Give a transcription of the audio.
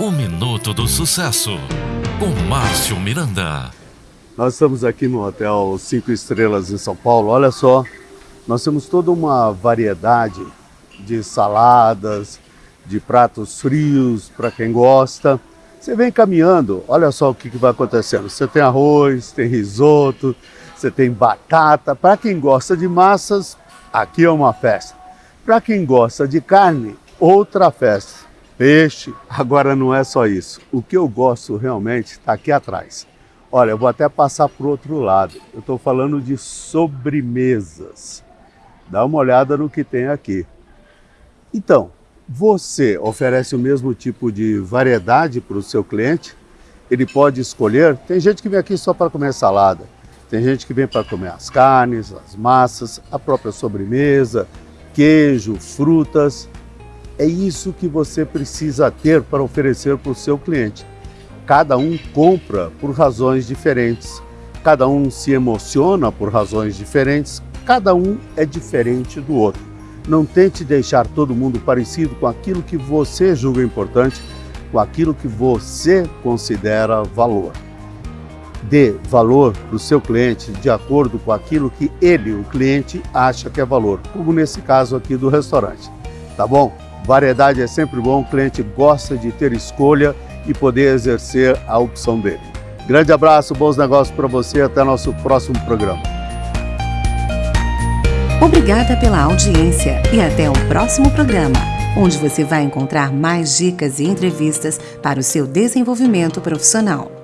O Minuto do Sucesso, com Márcio Miranda. Nós estamos aqui no Hotel 5 Estrelas em São Paulo. Olha só, nós temos toda uma variedade de saladas, de pratos frios para quem gosta. Você vem caminhando, olha só o que, que vai acontecendo. Você tem arroz, tem risoto, você tem batata. Para quem gosta de massas, aqui é uma festa. Para quem gosta de carne, outra festa. Peixe, agora não é só isso. O que eu gosto realmente está aqui atrás. Olha, eu vou até passar para o outro lado. Eu estou falando de sobremesas. Dá uma olhada no que tem aqui. Então, você oferece o mesmo tipo de variedade para o seu cliente? Ele pode escolher. Tem gente que vem aqui só para comer salada. Tem gente que vem para comer as carnes, as massas, a própria sobremesa, queijo, frutas. É isso que você precisa ter para oferecer para o seu cliente. Cada um compra por razões diferentes, cada um se emociona por razões diferentes, cada um é diferente do outro. Não tente deixar todo mundo parecido com aquilo que você julga importante, com aquilo que você considera valor. Dê valor para o seu cliente de acordo com aquilo que ele, o cliente, acha que é valor, como nesse caso aqui do restaurante. Tá bom? Variedade é sempre bom, o cliente gosta de ter escolha e poder exercer a opção dele. Grande abraço, bons negócios para você, até nosso próximo programa. Obrigada pela audiência e até o próximo programa, onde você vai encontrar mais dicas e entrevistas para o seu desenvolvimento profissional.